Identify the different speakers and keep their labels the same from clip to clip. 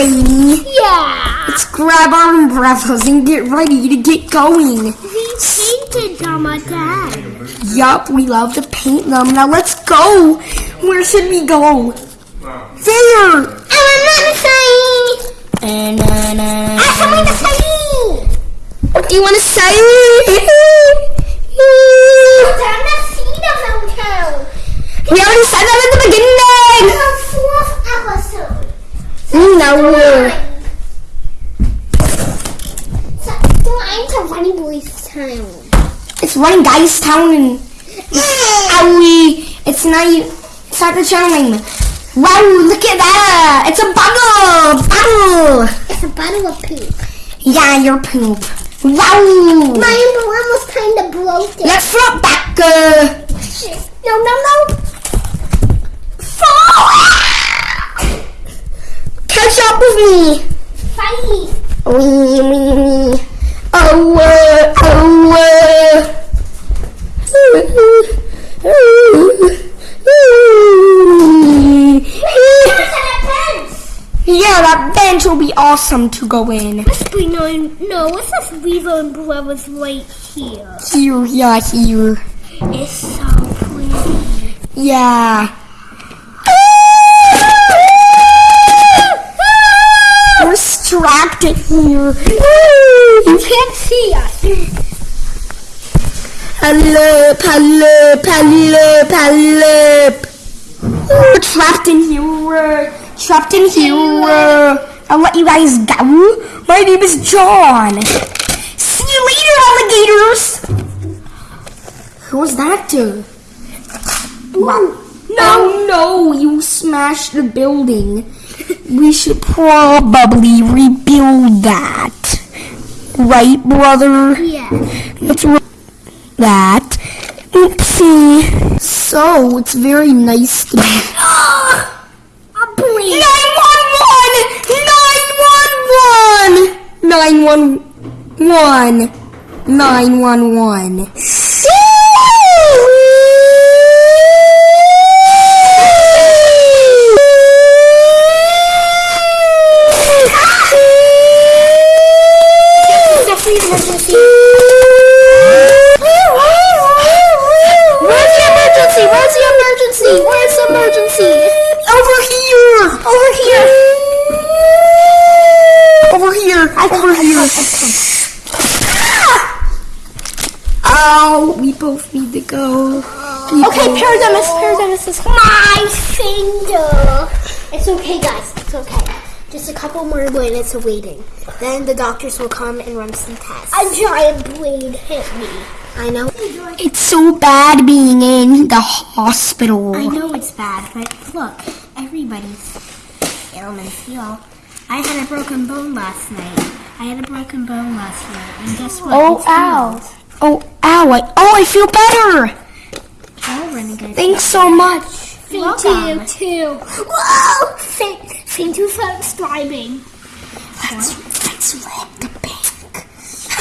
Speaker 1: ready.
Speaker 2: Yeah.
Speaker 1: Let's grab our umbrellas and get ready to get going.
Speaker 2: We painted them again.
Speaker 1: Yup, we love to paint them. Now let's go. Where should we go? There.
Speaker 2: And I'm not saying.
Speaker 1: And,
Speaker 2: I'm coming to say.
Speaker 1: what do you want to say?
Speaker 2: Time to see the mountain.
Speaker 1: we already said that in the beginning.
Speaker 2: The fourth episode.
Speaker 1: No.
Speaker 2: So, I'm to Running Boys Town.
Speaker 1: It's running Guys Town and Owie. It's not you. It's not the channel name. Wow, look at that. It's a bottle. Bottle.
Speaker 2: It's a bottle of poop.
Speaker 1: Yeah, your poop. Wow.
Speaker 2: My umbrella was kind of broken.
Speaker 1: Let's flip back. Uh,
Speaker 2: No, no, no.
Speaker 1: catch up with me.
Speaker 2: Fight.
Speaker 1: Wee, wee, wee. Oh, uh, oh, uh. Yeah, that bench will be awesome to go in.
Speaker 2: Be no, no. What's this Weasel umbrella's right here?
Speaker 1: Here, yeah, here.
Speaker 2: It's so pretty.
Speaker 1: Yeah. In here.
Speaker 2: You can't see us.
Speaker 1: Hello, hello, hello, hello. We're trapped in here. Trapped in here. I'll let you guys go. My name is John. See you later, alligators. Who was that to? Wow. No, no, you smashed the building. We should probably rebuild that. Right, brother?
Speaker 2: Yeah.
Speaker 1: Let's re- that. Oopsie. So, it's very nice to be.
Speaker 2: A blade.
Speaker 1: 911! 911! 911! 911.
Speaker 2: Emergency.
Speaker 1: Where's the emergency? Where's the emergency? Where's the emergency? Over here! Over here! Over here! Over here! Oh, we both need to go. We
Speaker 2: Okay, Parademus, Parademus is my finger. It's okay, guys. It's okay. Just a couple more minutes of waiting. Then the doctors will come and run some tests. A giant blade hit me. I know.
Speaker 1: It's so bad being in the hospital.
Speaker 2: I know it's bad, but look, everybody's ailments heal. I had a broken bone last night. I had a broken bone last night, and guess what?
Speaker 1: Oh,
Speaker 2: It's
Speaker 1: ow.
Speaker 2: healed.
Speaker 1: Oh, ow. I, oh, I feel better.
Speaker 2: Oh, renegade.
Speaker 1: Thanks so much.
Speaker 2: Thank you too. Whoa! Thank, thank you for subscribing.
Speaker 1: Let's, let's rob the bank.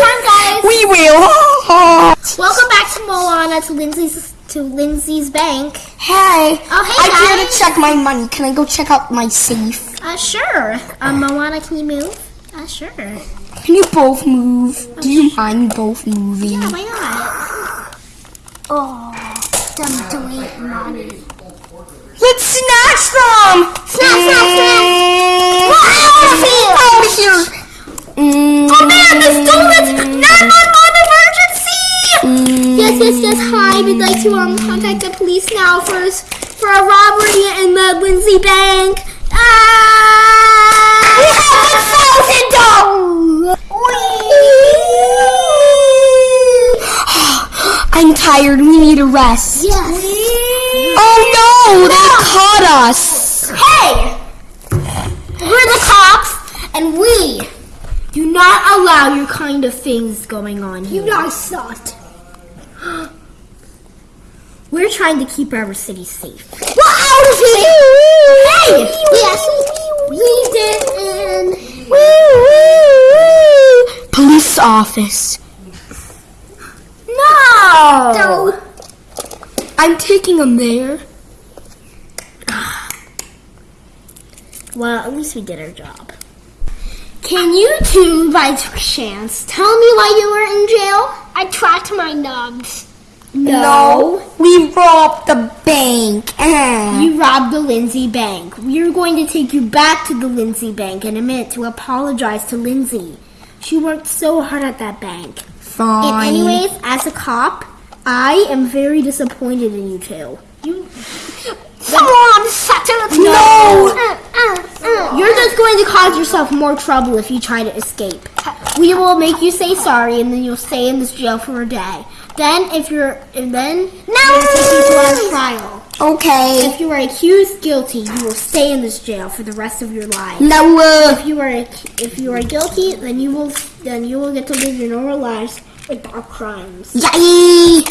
Speaker 2: Time, guys.
Speaker 1: we will.
Speaker 2: Welcome back to Moana to Lindsay's to Lindsay's bank.
Speaker 1: Hey.
Speaker 2: Oh, hey,
Speaker 1: I'm here
Speaker 2: guys.
Speaker 1: to check my money. Can I go check out my safe?
Speaker 2: Uh, sure. Um, Moana, can you move? Uh, sure.
Speaker 1: Can you both move? Do you mind both moving?
Speaker 2: Yeah, why not? Oh, dumb delete money.
Speaker 1: Let's snatch them!
Speaker 2: Snatch, snatch, snatch.
Speaker 1: Out of here! Out of here!
Speaker 2: Oh man, the donuts! 911 emergency! Yes, yes, yes. Hi, we'd like to um contact the police now for for a robbery in the Lindsay Bank. Ah!
Speaker 1: We have a thousand I'm tired. We need a rest.
Speaker 2: Yes.
Speaker 1: Caught us.
Speaker 2: Hey! We're the cops, and we do not allow your kind of things going on here. You guys sucked. We're trying to keep our city safe. We're out of here! Hey! Yes, we did, and
Speaker 1: Police office.
Speaker 2: no!
Speaker 1: No. I'm taking them there.
Speaker 2: Well, at least we did our job. Can you two, by chance, tell me why you were in jail? I tracked my nubs. No.
Speaker 1: We robbed the bank. Uh.
Speaker 2: You robbed the Lindsay Bank. We are going to take you back to the Lindsay Bank in a minute to apologize to Lindsay. She worked so hard at that bank.
Speaker 1: Fine.
Speaker 2: And anyways, as a cop, I am very disappointed in you two. You. Come on, settle it.
Speaker 1: No.
Speaker 2: You're just going to cause yourself more trouble if you try to escape. We will make you say sorry, and then you'll stay in this jail for a day. Then, if you're, and then we'll take you to our trial.
Speaker 1: okay.
Speaker 2: If you are accused guilty, you will stay in this jail for the rest of your life.
Speaker 1: No. Uh,
Speaker 2: If you are if you are guilty, then you will then you will get to live your normal lives without crimes.
Speaker 1: yay.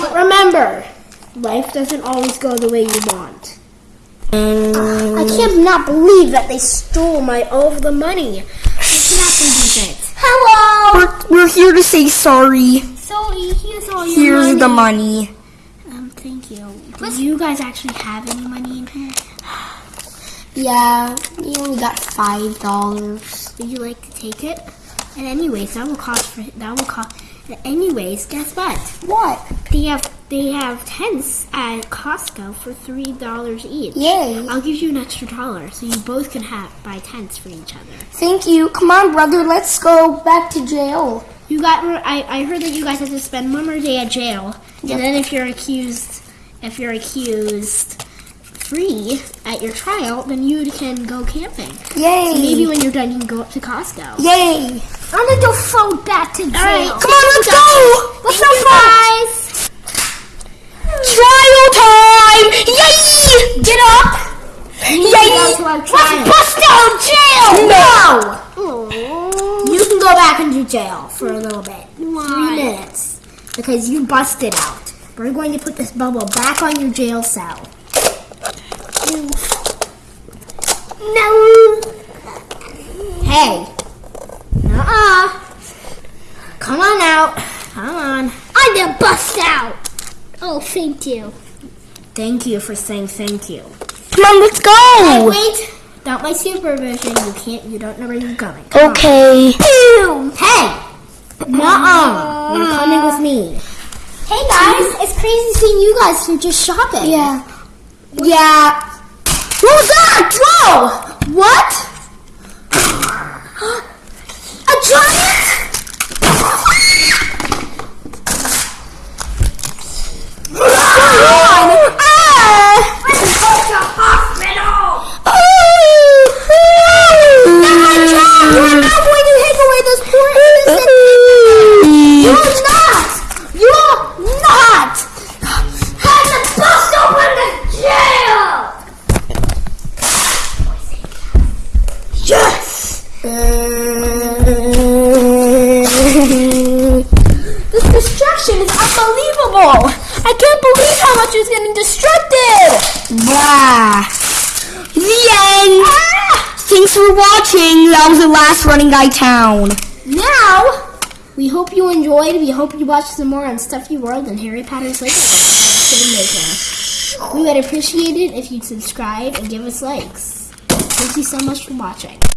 Speaker 2: But remember, life doesn't always go the way you want. I can't not believe that they stole my all of the money. I cannot believe it. Hello.
Speaker 1: We're, we're here to say sorry.
Speaker 2: Sorry, here's all your
Speaker 1: Here's
Speaker 2: money.
Speaker 1: the money.
Speaker 2: Um, thank you. Do you guys actually have any money in here?
Speaker 1: Yeah, we only got five dollars.
Speaker 2: Would you like to take it? And anyways, that will cost for that will cost. Anyways, guess what?
Speaker 1: What?
Speaker 2: They have they have tents at Costco for three dollars each.
Speaker 1: Yay.
Speaker 2: I'll give you an extra dollar so you both can have buy tents for each other.
Speaker 1: Thank you. Come on, brother. Let's go back to jail.
Speaker 2: You got I, I heard that you guys have to spend one more day at jail,
Speaker 1: Yep.
Speaker 2: and then if you're accused if you're accused free at your trial, then you can go camping.
Speaker 1: Yay.
Speaker 2: Maybe when you're done, you can go up to Costco.
Speaker 1: Yay.
Speaker 2: I'm gonna go float back to jail.
Speaker 1: right, come on, let's go. Let's go,
Speaker 2: guys. We need to go to our trial.
Speaker 1: bust out jail. No.
Speaker 2: You can go back into jail for a little bit.
Speaker 1: Why?
Speaker 2: Three minutes. Because you busted out. We're going to put this bubble back on your jail cell. No. Hey. Uh-uh. Come on out. Come on. I'm gonna bust out. Oh, thank you. Thank you for saying thank you.
Speaker 1: Come on, let's
Speaker 2: Hey,
Speaker 1: go.
Speaker 2: wait. Without my supervision, you can't. You don't know where you're going. Come on.
Speaker 1: Okay.
Speaker 2: Hey! Nuh-uh. You're coming with me. Hey guys, it's crazy seeing you guys here just shopping.
Speaker 1: Yeah. Yeah. What was that? Whoa!
Speaker 2: What? A giant?
Speaker 1: Ah!
Speaker 2: unbelievable! I can't believe how much is getting destructed!
Speaker 1: Blah. The end. Ah! Thanks for watching. That was the last Running Guy Town.
Speaker 2: Now, we hope you enjoyed. We hope you watch some more on Stuffy World and Harry Potter's Maker. We would appreciate it if you'd subscribe and give us likes. Thank you so much for watching.